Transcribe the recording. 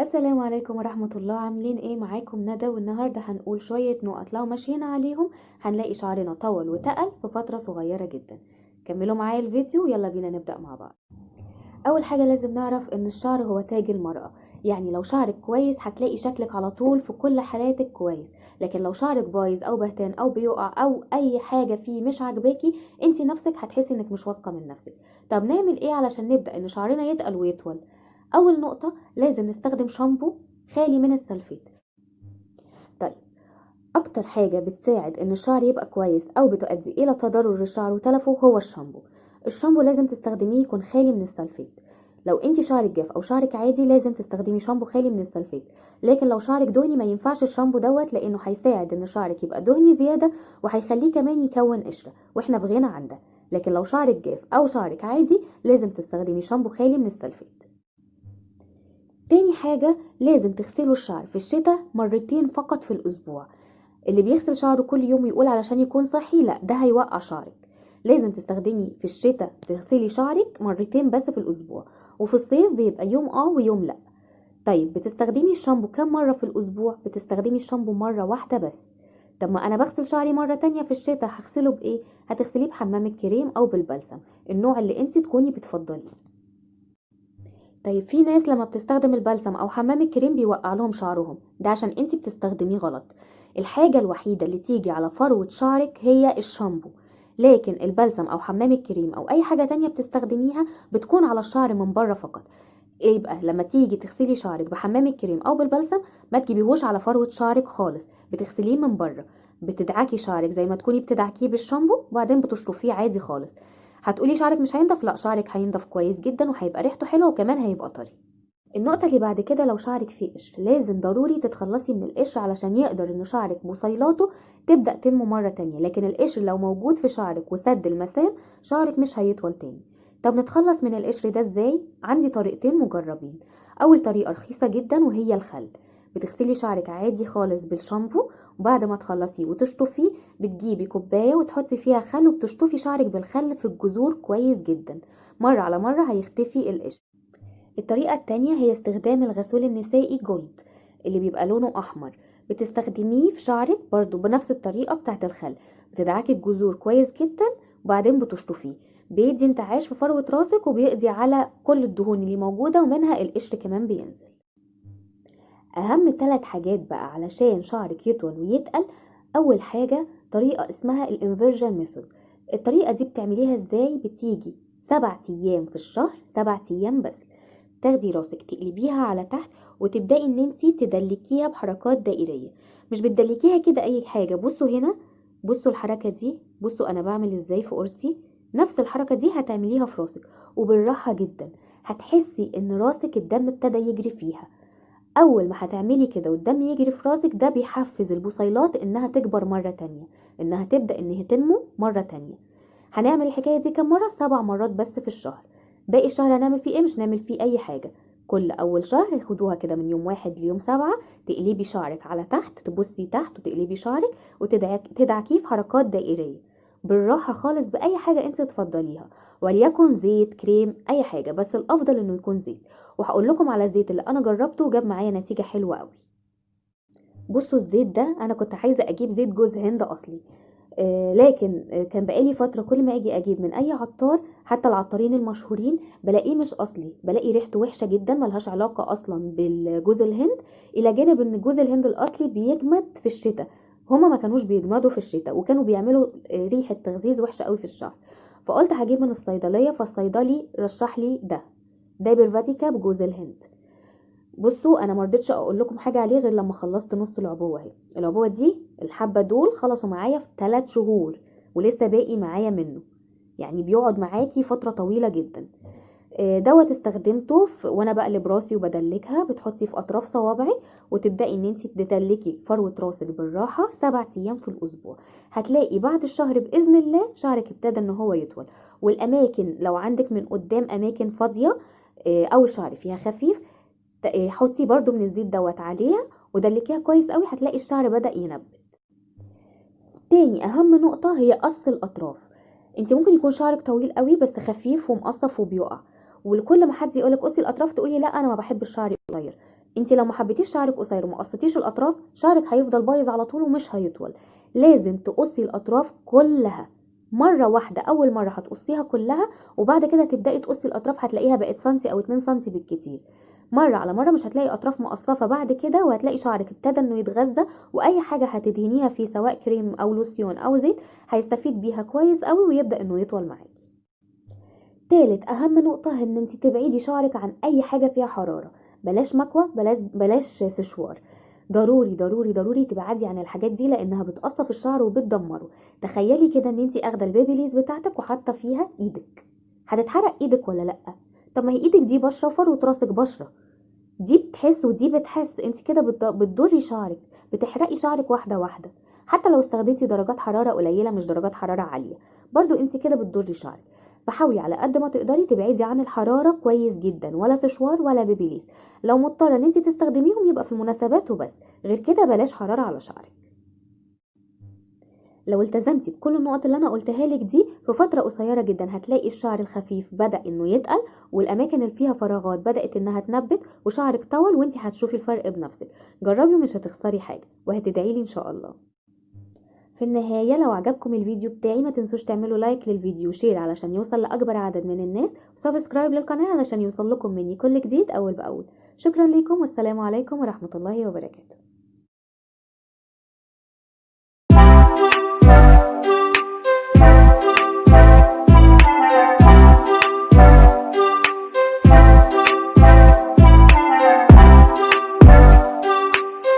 السلام عليكم ورحمة الله. عاملين إيه؟ معاكم ندى والنهاردة هنقول شوية نقط. لو مشينا عليهم هنلاقي شعرنا طول وتقل في فترة صغيرة جدا. كملوا معايا الفيديو يلا بينا نبدأ مع بعض. أول حاجة لازم نعرف إن الشعر هو تاج المرأة. يعني لو شعرك كويس هتلاقي شكلك على طول في كل حالاتك كويس. لكن لو شعرك بايظ أو بهتان أو بيقع أو أي حاجة فيه مش عاجباكي انت نفسك هتحسي إنك مش واثقة من نفسك. طب نعمل إيه علشان نبدأ إن شعرنا يتقل ويطول؟ أول نقطة لازم نستخدم شامبو خالي من ال sulfate. طيب أكتر حاجة بتساعد إن الشعر يبقى كويس أو بتؤدي إلى تضرر الشعر وتلفه هو الشامبو. الشامبو لازم تستخدميه يكون خالي من ال sulfate. لو انت شعرك جاف أو شعرك عادي لازم تستخدمي شامبو خالي من ال sulfate. لكن لو شعرك دهني ما ينفعش الشامبو دوت لأنه هيساعد إن شعرك يبقى دهني زيادة وهيخليه كمان يكون قشرة وإحنا في غنى عن ده. لكن لو شعرك جاف أو شعرك عادي لازم تستخدمي شامبو خالي من السلفيت. تاني حاجة لازم تغسلوا الشعر في الشتاء مرتين فقط في الأسبوع. اللي بيغسل شعره كل يوم ويقول علشان يكون صحي لا ده هيوقع شعرك. لازم تستخدمي في الشتاء تغسلي شعرك مرتين بس في الأسبوع وفي الصيف بيبقى يوم آه ويوم لأ. طيب بتستخدمي الشامبو كم مرة في الأسبوع؟ بتستخدمي الشامبو مرة واحدة بس. طب ما أنا بغسل شعري مرة تانية في الشتاء هغسله بإيه؟ هتغسليه بحمام الكريم أو بالبلسم النوع اللي انت تكوني بتفضليه. طيب في ناس لما بتستخدم البلسم أو حمام الكريم بيوقع لهم شعرهم. ده عشان انت بتستخدميه غلط. الحاجة الوحيدة اللي تيجي على فروة شعرك هي الشامبو. لكن البلسم أو حمام الكريم أو أي حاجة تانية بتستخدميها بتكون على الشعر من بره فقط. يبقى لما تيجي تغسلي شعرك بحمام الكريم أو بالبلسم ما تجيبيهوش على فروة شعرك خالص. بتغسليه من بره. بتدعكي شعرك زي ما تكوني بتدعكيه بالشامبو وبعدين بتشطفيه عادي خالص. هتقولي شعرك مش هينضف؟ لا شعرك هينضف كويس جدا وهيبقى ريحته حلوة وكمان هيبقى طري. النقطة اللي بعد كده لو شعرك فيه قشر لازم ضروري تتخلصي من القشر علشان يقدر ان شعرك بصيلاته تبدأ تنمو مرة تانية. لكن القشر لو موجود في شعرك وسد المسام شعرك مش هيطول تاني. طب نتخلص من القشر ده إزاي؟ عندي طريقتين مجربين. أول طريقة رخيصة جدا وهي الخل. بتغسلي شعرك عادي خالص بالشامبو وبعد ما تخلصيه وتشطفيه بتجيبي كوباية وتحطي فيها خل وبتشطفي شعرك بالخل في الجذور كويس جدا. مرة على مرة هيختفي القشر. الطريقة التانية هي استخدام الغسول النسائي جولد اللي بيبقى لونه أحمر. بتستخدميه في شعرك برضو بنفس الطريقة بتاعت الخل. بتدعكي الجذور كويس جدا وبعدين بتشطفيه. بيدي انتعاش في فروة راسك وبيقضي على كل الدهون اللي موجودة ومنها القشر كمان بينزل. أهم ثلاث حاجات بقى علشان شعرك يطول ويتقل أول حاجة طريقة اسمها ال inversion method الطريقة دي بتعمليها إزاي؟ بتيجي سبع أيام في الشهر سبع أيام بس. تاخدي راسك تقلبيها على تحت وتبدأي إن انت تدلكيها بحركات دائرية. مش بتدلكيها كده أي حاجة. بصوا هنا بصوا الحركة دي. بصوا أنا بعمل إزاي في قرصي نفس الحركة دي هتعمليها في راسك. وبالراحة جدا. هتحسي إن راسك الدم ابتدى يجري فيها. أول ما هتعملي كده والدم يجري في راسك ده بيحفز البصيلات إنها تكبر مرة تانية إنها تبدأ انها تنمو مرة تانية. هنعمل الحكاية دي كم مرة؟ سبع مرات بس في الشهر. باقي الشهر هنعمل فيه إيه؟ مش نعمل فيه أي حاجة. كل أول شهر خدوها كده من يوم واحد ليوم سبعة تقلبي شعرك على تحت تبصي تحت وتقلبي شعرك وتدعكيه في حركات دائرية. بالراحة خالص بأي حاجة انت تفضليها وليكن زيت كريم أي حاجة بس الأفضل إنه يكون زيت. وهقول لكم على الزيت اللي أنا جربته وجاب معايا نتيجة حلوة قوي بصوا الزيت ده أنا كنت عايزة أجيب زيت جوز هند أصلي آه لكن آه كان بقالي فترة كل ما أجي أجيب من أي عطار حتى العطارين المشهورين بلاقيه مش أصلي بلاقي ريحته وحشة جدا ملهاش علاقة أصلا بالجوز الهند إلى جانب إن جوز الهند الأصلي بيجمد في الشتاء. هما ما كانوش بيجمدوا في الشتاء وكانوا بيعملوا ريحة تغذيز وحشة قوي في الشعر فقلت هجيب من الصيدلية فالصيدلي رشح لي ده. دايبر فاتيكا بجوز الهند. بصوا أنا مرضتش أقول لكم حاجة عليه غير لما خلصت نص العبوة أهي. العبوة دي الحبة دول خلصوا معايا في 3 شهور ولسه باقي معايا منه. يعني بيقعد معاكي فترة طويلة جدا. دوت استخدمته وأنا بقلب راسي وبدلكها بتحطي في أطراف صوابعي وتبدأي إن انت تدلكي فروة راسك بالراحة سبع أيام في الأسبوع. هتلاقي بعد الشهر بإذن الله شعرك ابتدى إن هو يطول. والأماكن لو عندك من قدام أماكن فاضية أو الشعر فيها خفيف حطي برضو من الزيت دوت عليها ودلكيها كويس قوي هتلاقي الشعر بدأ ينبت تاني أهم نقطة هي قص الأطراف. انت ممكن يكون شعرك طويل قوي بس خفيف ومقصف وبيقع. ولكل ما حد يقولك قصي الأطراف تقولي لا أنا ما بحب الشعر قصير. أنت لو ما حبيتيش شعرك قصير وما قصتيش الأطراف شعرك هيفضل بايظ على طول ومش هيطول. لازم تقصي الأطراف كلها. مرة واحدة أول مرة هتقصيها كلها وبعد كده تبدأي تقصي الأطراف هتلاقيها بقت سنتي أو 2 سنتي بالكتير. مرة على مرة مش هتلاقي أطراف مقصفة بعد كده وهتلاقي شعرك ابتدى إنه يتغذى وأي حاجة هتدهنيها فيه سواء كريم أو لوسيون أو زيت هيستفيد بيها كويس قوي ويبدأ إنه يطول معاكي. تالت أهم نقطة إن انت تبعدي شعرك عن أي حاجة فيها حرارة. بلاش مكوى بلاش بلاش سشوار. ضروري ضروري ضروري تبعدي عن الحاجات دي لأنها بتقصف الشعر وبتدمره. تخيلي كده إن انت أخدة ال Babyliss بتاعتك وحاطة فيها إيدك. هتتحرق إيدك ولا لأ؟ طب ما هي إيدك دي بشرة وفروه راسك بشرة. دي بتحس ودي بتحس. انت كده بت- بتضري شعرك بتحرقي شعرك واحدة واحدة. حتى لو استخدمتي درجات حرارة قليلة مش درجات حرارة عالية. برضو انت كده بتضري شعرك. فحاولي على قد ما تقدري تبعدي عن الحرارة كويس جدا ولا سشوار ولا بيبيليز لو مضطرة إن انت تستخدميهم يبقى في المناسبات وبس. غير كده بلاش حرارة على شعرك. لو التزمتي بكل النقط اللي أنا قلتها لك دي في فترة قصيرة جدا هتلاقي الشعر الخفيف بدأ إنه يتقل والأماكن اللي فيها فراغات بدأت إنها تنبت وشعرك طول وانت هتشوفي الفرق بنفسك. جربي ومش هتخسري حاجة. وهتدعي لي إن شاء الله. في النهاية لو عجبكم الفيديو بتاعي ما تنسوش تعملوا like للفيديو و share علشان يوصل لأكبر عدد من الناس و subscribe للقناة علشان يوصل لكم مني كل جديد أول بأول. شكرا لكم والسلام عليكم ورحمة الله وبركاته.